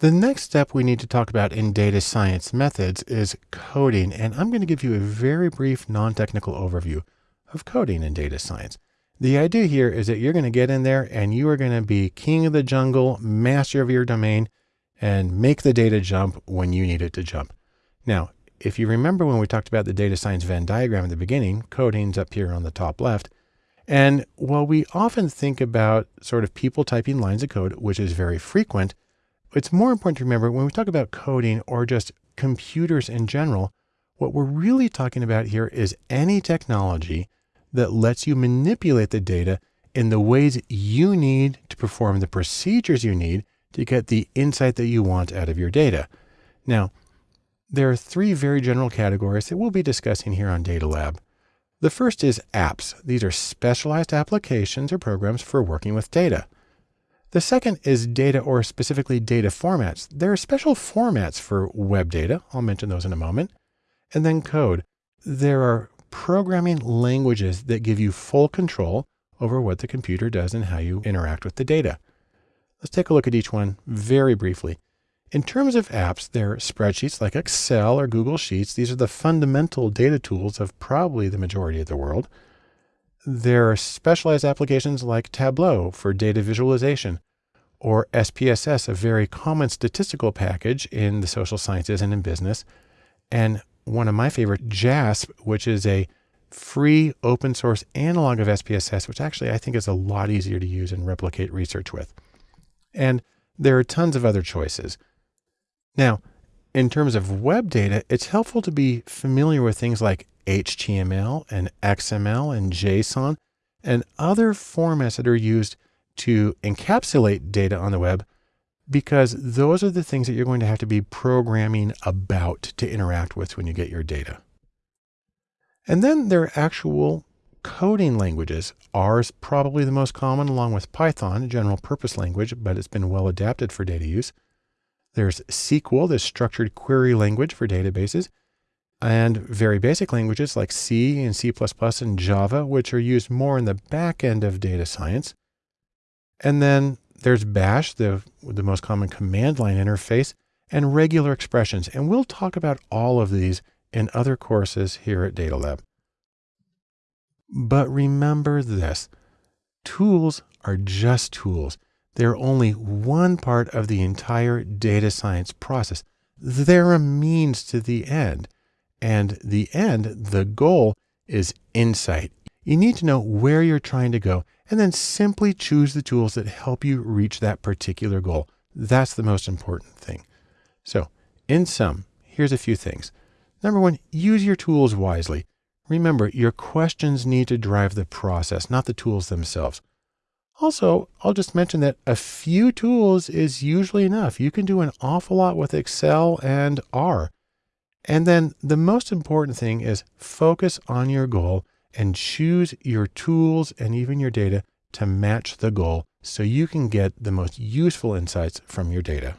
The next step we need to talk about in data science methods is coding, and I'm going to give you a very brief non-technical overview of coding in data science. The idea here is that you're going to get in there and you are going to be king of the jungle, master of your domain, and make the data jump when you need it to jump. Now, if you remember when we talked about the data science Venn diagram at the beginning, coding's up here on the top left. And while we often think about sort of people typing lines of code, which is very frequent, it's more important to remember when we talk about coding or just computers in general, what we're really talking about here is any technology that lets you manipulate the data in the ways you need to perform the procedures you need to get the insight that you want out of your data. Now, there are three very general categories that we'll be discussing here on Data Lab. The first is apps. These are specialized applications or programs for working with data. The second is data or specifically data formats. There are special formats for web data. I'll mention those in a moment. And then code. There are programming languages that give you full control over what the computer does and how you interact with the data. Let's take a look at each one very briefly. In terms of apps, there are spreadsheets like Excel or Google Sheets. These are the fundamental data tools of probably the majority of the world. There are specialized applications like Tableau for data visualization or SPSS, a very common statistical package in the social sciences and in business. And one of my favorite, JASP, which is a free open source analog of SPSS, which actually I think is a lot easier to use and replicate research with. And there are tons of other choices. Now, in terms of web data, it's helpful to be familiar with things like HTML and XML and JSON and other formats that are used to encapsulate data on the web because those are the things that you're going to have to be programming about to interact with when you get your data. And then there are actual coding languages. R is probably the most common along with Python, a general purpose language, but it's been well adapted for data use. There's SQL, the structured query language for databases and very basic languages like C and C++ and Java, which are used more in the back end of data science. And then there's bash, the, the most common command line interface, and regular expressions. And we'll talk about all of these in other courses here at Data Lab. But remember this, tools are just tools. They're only one part of the entire data science process. They're a means to the end. And the end, the goal is insight. You need to know where you're trying to go and then simply choose the tools that help you reach that particular goal. That's the most important thing. So in sum, here's a few things. Number one, use your tools wisely. Remember, your questions need to drive the process, not the tools themselves. Also, I'll just mention that a few tools is usually enough. You can do an awful lot with Excel and R. And then the most important thing is focus on your goal and choose your tools and even your data to match the goal so you can get the most useful insights from your data.